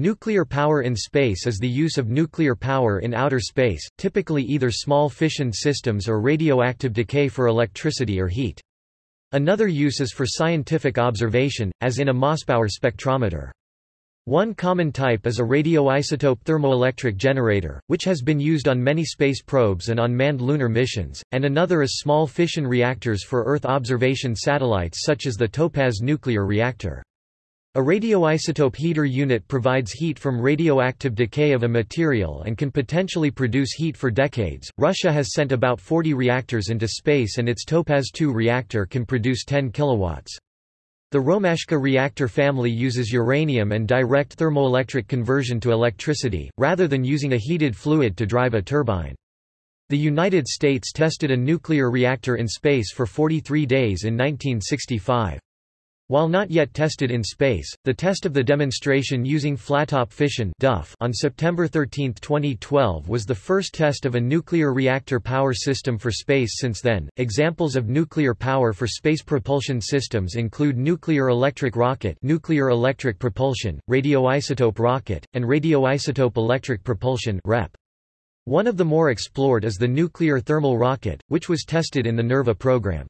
Nuclear power in space is the use of nuclear power in outer space, typically either small fission systems or radioactive decay for electricity or heat. Another use is for scientific observation, as in a Mossbauer spectrometer. One common type is a radioisotope thermoelectric generator, which has been used on many space probes and on manned lunar missions, and another is small fission reactors for Earth observation satellites such as the TOPAZ nuclear reactor. A radioisotope heater unit provides heat from radioactive decay of a material and can potentially produce heat for decades. Russia has sent about 40 reactors into space and its Topaz 2 reactor can produce 10 kilowatts. The Romashka reactor family uses uranium and direct thermoelectric conversion to electricity, rather than using a heated fluid to drive a turbine. The United States tested a nuclear reactor in space for 43 days in 1965. While not yet tested in space, the test of the demonstration using flattop fission on September 13, 2012 was the first test of a nuclear reactor power system for space since then. Examples of nuclear power for space propulsion systems include nuclear electric rocket, nuclear electric propulsion, radioisotope rocket, and radioisotope electric propulsion (REP). One of the more explored is the nuclear thermal rocket, which was tested in the NERVA program.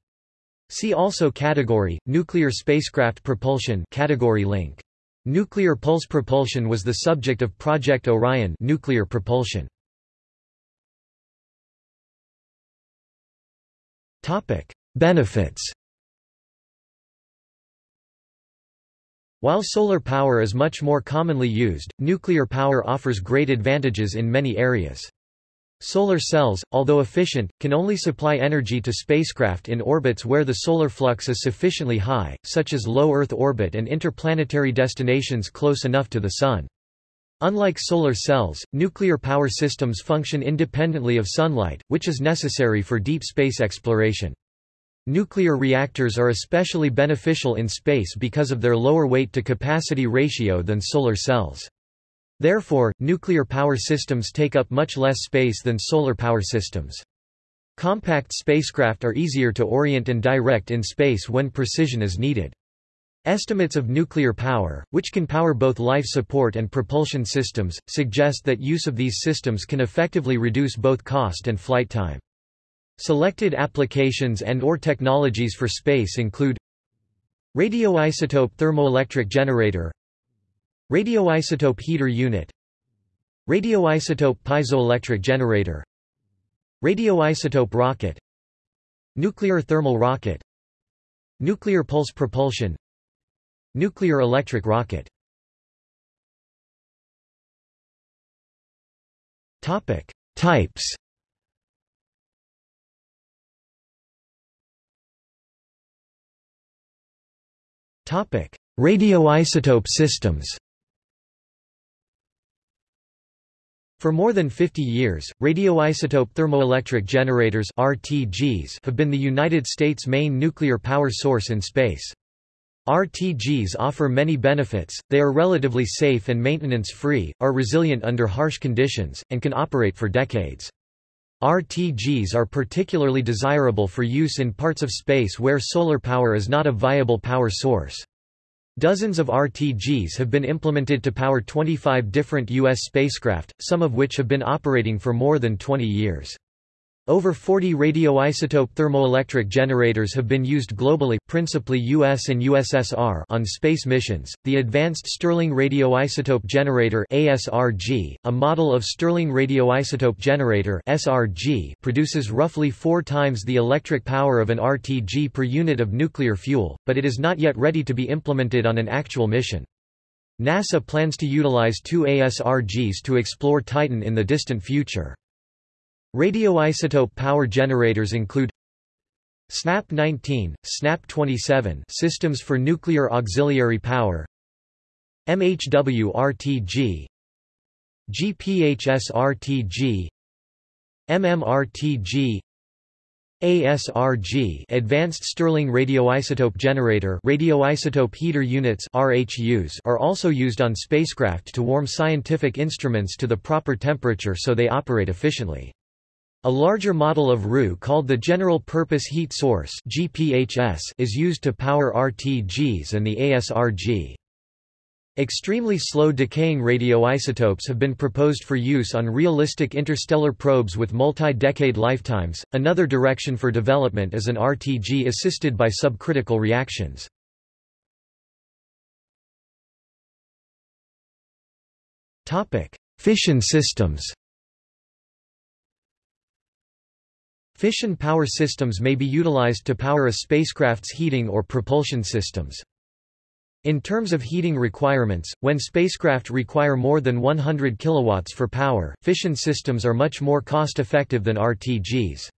See also category, nuclear spacecraft propulsion category link. Nuclear pulse propulsion was the subject of Project Orion nuclear propulsion. Topic: Benefits. While solar power is much more commonly used, nuclear power offers great advantages in many areas. Solar cells, although efficient, can only supply energy to spacecraft in orbits where the solar flux is sufficiently high, such as low Earth orbit and interplanetary destinations close enough to the Sun. Unlike solar cells, nuclear power systems function independently of sunlight, which is necessary for deep space exploration. Nuclear reactors are especially beneficial in space because of their lower weight-to-capacity ratio than solar cells. Therefore, nuclear power systems take up much less space than solar power systems. Compact spacecraft are easier to orient and direct in space when precision is needed. Estimates of nuclear power, which can power both life support and propulsion systems, suggest that use of these systems can effectively reduce both cost and flight time. Selected applications and or technologies for space include Radioisotope thermoelectric generator Radioisotope heater unit. Radioisotope piezoelectric generator. Radioisotope rocket. Nuclear thermal rocket. Nuclear pulse propulsion. Nuclear electric rocket. Topic. Types. Topic. Radioisotope systems For more than 50 years, radioisotope thermoelectric generators RTGs have been the United States' main nuclear power source in space. RTGs offer many benefits, they are relatively safe and maintenance-free, are resilient under harsh conditions, and can operate for decades. RTGs are particularly desirable for use in parts of space where solar power is not a viable power source. Dozens of RTGs have been implemented to power 25 different U.S. spacecraft, some of which have been operating for more than 20 years. Over 40 radioisotope thermoelectric generators have been used globally, principally US and USSR on space missions. The Advanced Stirling Radioisotope Generator (ASRG), a model of Stirling radioisotope generator (SRG), produces roughly 4 times the electric power of an RTG per unit of nuclear fuel, but it is not yet ready to be implemented on an actual mission. NASA plans to utilize two ASRGs to explore Titan in the distant future. Radioisotope power generators include SNAP-19, SNAP-27 systems for nuclear auxiliary power MHW-RTG GPHS-RTG MMRTG ASRG Advanced Stirling Radioisotope Generator radioisotope heater units RHUs are also used on spacecraft to warm scientific instruments to the proper temperature so they operate efficiently. A larger model of RU called the General Purpose Heat Source is used to power RTGs and the ASRG. Extremely slow decaying radioisotopes have been proposed for use on realistic interstellar probes with multi-decade lifetimes. Another direction for development is an RTG assisted by subcritical reactions. Topic: Fission systems. Fission power systems may be utilized to power a spacecraft's heating or propulsion systems. In terms of heating requirements, when spacecraft require more than 100 kilowatts for power, fission systems are much more cost-effective than RTGs.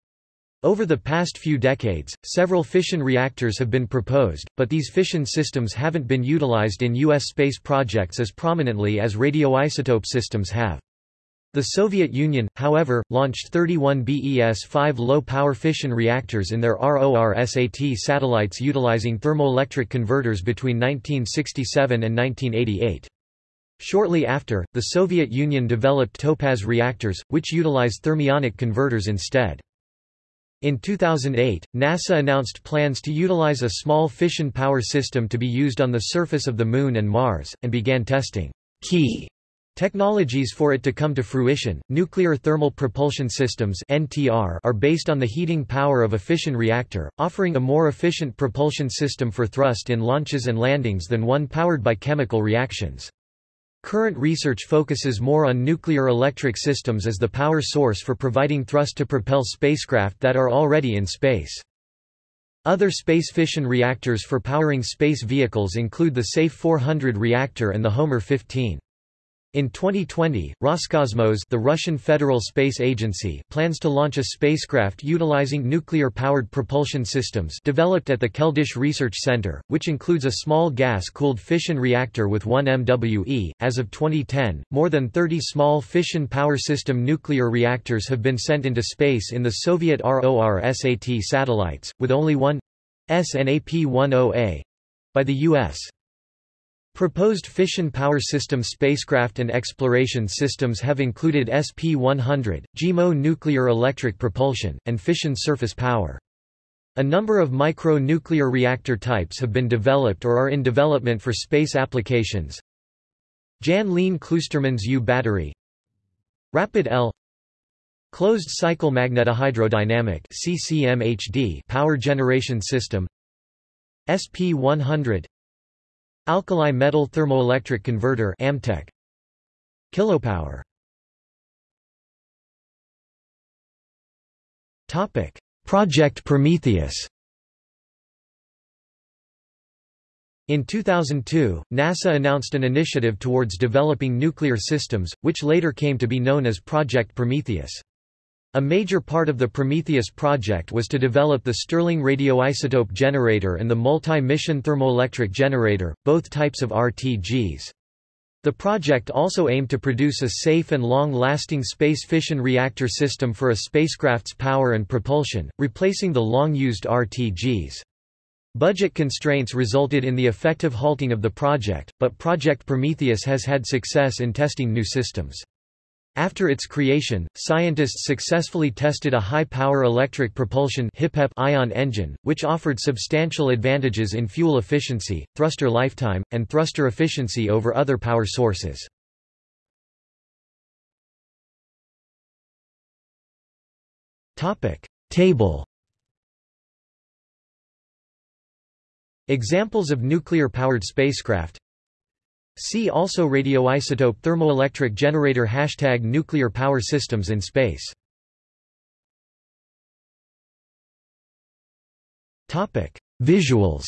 Over the past few decades, several fission reactors have been proposed, but these fission systems haven't been utilized in U.S. space projects as prominently as radioisotope systems have. The Soviet Union, however, launched 31 BES-5 low-power fission reactors in their RORSAT satellites utilizing thermoelectric converters between 1967 and 1988. Shortly after, the Soviet Union developed Topaz reactors, which utilize thermionic converters instead. In 2008, NASA announced plans to utilize a small fission power system to be used on the surface of the Moon and Mars, and began testing key Technologies for it to come to fruition, nuclear thermal propulsion systems (NTR) are based on the heating power of a fission reactor, offering a more efficient propulsion system for thrust in launches and landings than one powered by chemical reactions. Current research focuses more on nuclear electric systems as the power source for providing thrust to propel spacecraft that are already in space. Other space fission reactors for powering space vehicles include the SAFE 400 reactor and the Homer 15. In 2020, Roscosmos the Russian Federal Space Agency plans to launch a spacecraft utilizing nuclear-powered propulsion systems developed at the Keldysh Research Center, which includes a small gas-cooled fission reactor with 1 MWE. As of 2010, more than 30 small fission power system nuclear reactors have been sent into space in the Soviet RORSAT satellites, with only one SNAP-10A by the U.S. Proposed fission power system spacecraft and exploration systems have included SP-100, JIMO nuclear electric propulsion, and fission surface power. A number of micro-nuclear reactor types have been developed or are in development for space applications. Jan Leen Kloosterman's U battery Rapid L Closed cycle magnetohydrodynamic CCMHD power generation system SP-100 Alkali metal thermoelectric converter AMTEC. Kilopower. Topic. Project Prometheus. In 2002, NASA announced an initiative towards developing nuclear systems, which later came to be known as Project Prometheus. A major part of the Prometheus project was to develop the Stirling radioisotope generator and the multi-mission thermoelectric generator, both types of RTGs. The project also aimed to produce a safe and long-lasting space fission reactor system for a spacecraft's power and propulsion, replacing the long-used RTGs. Budget constraints resulted in the effective halting of the project, but Project Prometheus has had success in testing new systems. After its creation, scientists successfully tested a high-power electric propulsion ion engine, which offered substantial advantages in fuel efficiency, thruster lifetime, and thruster efficiency over other power sources. Table Examples of nuclear-powered spacecraft See also radioisotope thermoelectric generator Hashtag nuclear power systems in space. Topic. Visuals.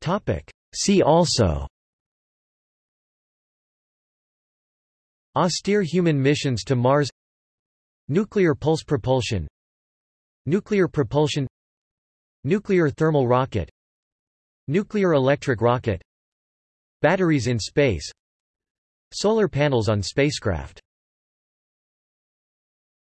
Topic. See also. Austere human missions to Mars. Nuclear pulse propulsion Nuclear propulsion Nuclear thermal rocket Nuclear electric rocket Batteries in space Solar panels on spacecraft